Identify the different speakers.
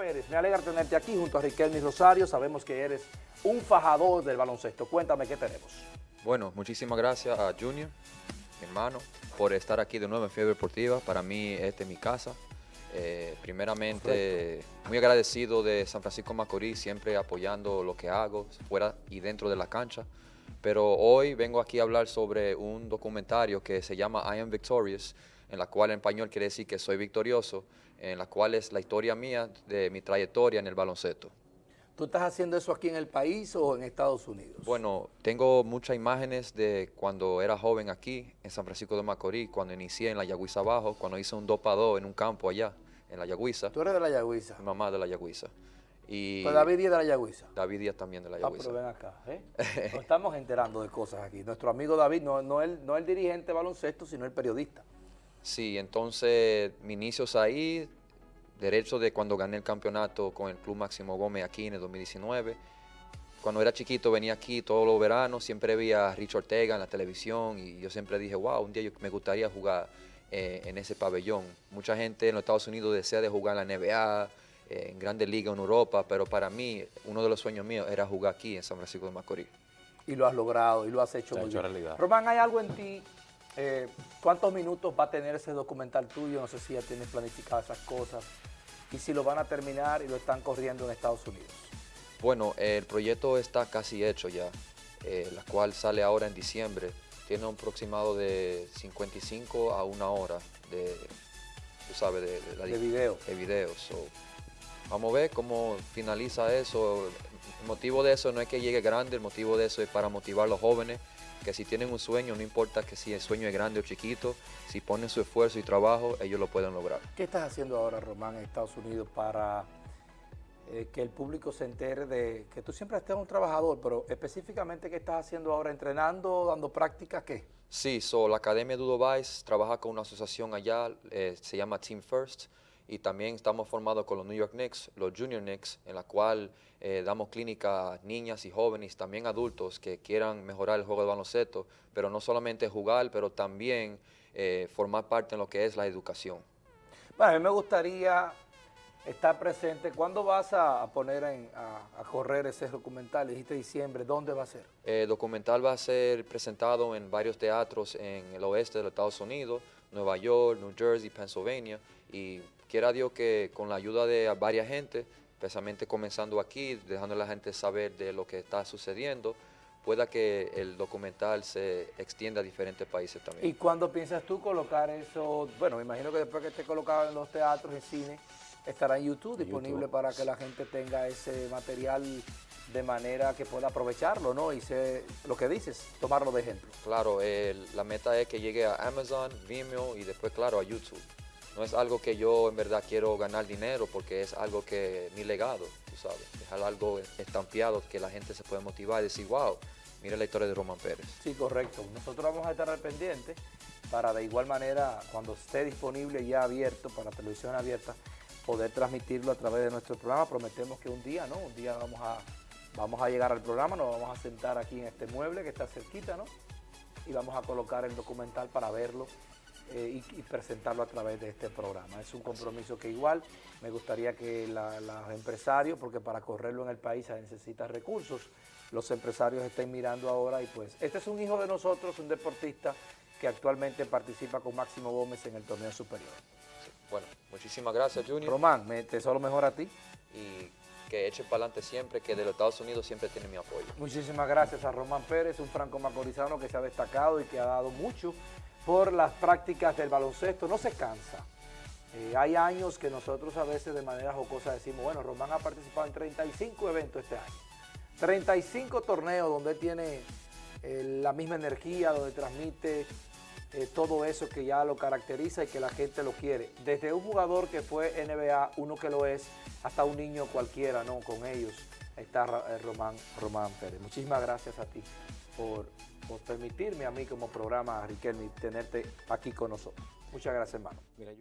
Speaker 1: Pérez, me alegra tenerte aquí junto a Riquelme Rosario. Sabemos que eres un fajador del baloncesto. Cuéntame qué tenemos.
Speaker 2: Bueno, muchísimas gracias a Junior, mi hermano, por estar aquí de nuevo en Fiebre Deportiva. Para mí, esta es mi casa. Eh, primeramente, muy agradecido de San Francisco Macorís, siempre apoyando lo que hago, fuera y dentro de la cancha. Pero hoy vengo aquí a hablar sobre un documentario que se llama I Am Victorious, en la cual en español quiere decir que soy victorioso, en la cual es la historia mía de mi trayectoria en el baloncesto.
Speaker 1: ¿Tú estás haciendo eso aquí en el país o en Estados Unidos?
Speaker 2: Bueno, tengo muchas imágenes de cuando era joven aquí, en San Francisco de Macorís, cuando inicié en la Yagüiza Abajo, cuando hice un 2 en un campo allá, en la Yagüiza.
Speaker 1: ¿Tú eres de la Yagüiza?
Speaker 2: Mi mamá de la Yagüiza.
Speaker 1: Y pues David Díaz de la Yagüiza.
Speaker 2: David Díaz también de la Yagüiza.
Speaker 1: Ah, pero ven acá, ¿eh? Nos estamos enterando de cosas aquí. Nuestro amigo David, no, no, el, no el dirigente baloncesto, sino el periodista.
Speaker 2: Sí, entonces, mis inicios ahí, derecho de cuando gané el campeonato con el Club Máximo Gómez aquí en el 2019. Cuando era chiquito venía aquí todos los veranos, siempre veía a Rich Ortega en la televisión y yo siempre dije, wow, un día yo me gustaría jugar eh, en ese pabellón. Mucha gente en los Estados Unidos desea de jugar en la NBA, en grandes ligas en Europa, pero para mí uno de los sueños míos era jugar aquí en San Francisco de Macorís.
Speaker 1: Y lo has logrado y lo has hecho muy bien. Realidad. Román, ¿hay algo en ti? Eh, ¿Cuántos minutos va a tener ese documental tuyo? No sé si ya tienes planificadas esas cosas y si lo van a terminar y lo están corriendo en Estados Unidos.
Speaker 2: Bueno, el proyecto está casi hecho ya, eh, la cual sale ahora en diciembre. Tiene un aproximado de 55 a una hora de, tú sabes, de,
Speaker 1: de, video.
Speaker 2: de videos. Vamos a ver cómo finaliza eso. El motivo de eso no es que llegue grande, el motivo de eso es para motivar a los jóvenes que si tienen un sueño, no importa que si el sueño es grande o chiquito, si ponen su esfuerzo y trabajo, ellos lo pueden lograr.
Speaker 1: ¿Qué estás haciendo ahora, Román, en Estados Unidos para eh, que el público se entere de que tú siempre estés un trabajador, pero específicamente qué estás haciendo ahora, entrenando, dando prácticas, qué?
Speaker 2: Sí, so, la Academia Dudo Vice trabaja con una asociación allá, eh, se llama Team First, y también estamos formados con los New York Knicks, los Junior Knicks, en la cual eh, damos clínica a niñas y jóvenes, también adultos que quieran mejorar el juego de baloncesto, pero no solamente jugar, pero también eh, formar parte en lo que es la educación.
Speaker 1: Bueno, a mí me gustaría estar presente. ¿Cuándo vas a poner a, correr ese documental? Dijiste diciembre, ¿dónde va a ser?
Speaker 2: El documental va a ser presentado en varios teatros en el oeste de los Estados Unidos, Nueva York, New Jersey, Pennsylvania, y quiera Dios que con la ayuda de varias gente, especialmente comenzando aquí, dejando a la gente saber de lo que está sucediendo, pueda que el documental se extienda a diferentes países también.
Speaker 1: ¿Y cuándo piensas tú colocar eso? Bueno, me imagino que después que esté colocado en los teatros, en cine, estará en YouTube disponible para que la gente tenga ese material de manera que pueda aprovecharlo, ¿no? Y sé lo que dices, tomarlo de ejemplo.
Speaker 2: Claro, la meta es que llegue a Amazon, Vimeo y después, claro, a YouTube no es algo que yo en verdad quiero ganar dinero porque es algo que mi legado, tú sabes, dejar algo estampeado que la gente se puede motivar y decir, wow, mira la historia de Román Pérez.
Speaker 1: Sí, correcto. Nosotros vamos a estar al pendiente para de igual manera, cuando esté disponible ya abierto para televisión abierta, poder transmitirlo a través de nuestro programa. Prometemos que un día, ¿no? Un día vamos a, vamos a llegar al programa, nos vamos a sentar aquí en este mueble que está cerquita, ¿no? Y vamos a colocar el documental para verlo eh, y, presentarlo a través de este programa. Es un compromiso que igual me gustaría que los empresarios, porque para correrlo en el país se necesita recursos, los empresarios estén mirando ahora y pues este es un hijo de nosotros, un deportista que actualmente participa con Máximo Gómez en el torneo superior.
Speaker 2: Bueno, muchísimas gracias Junior.
Speaker 1: Román, me, te deseo lo mejor a ti.
Speaker 2: Y que eche para adelante siempre, que de los Estados Unidos siempre tiene mi apoyo.
Speaker 1: Muchísimas gracias a Román Pérez, un franco macorizano que se ha destacado y que ha dado mucho por las prácticas del baloncesto, no se cansa. Eh, hay años que nosotros a veces de manera jocosa decimos, bueno, Román ha participado en 35 eventos este año. 35 torneos donde tiene eh, la misma energía, donde transmite eh, todo eso que ya lo caracteriza y que la gente lo quiere. Desde un jugador que fue NBA, uno que lo es, hasta un niño cualquiera, ¿no? Con ellos está Román, Román Pérez. Muchísimas gracias a ti por por permitirme a mí como programa, Riquelme, tenerte aquí con nosotros. Muchas gracias, hermano.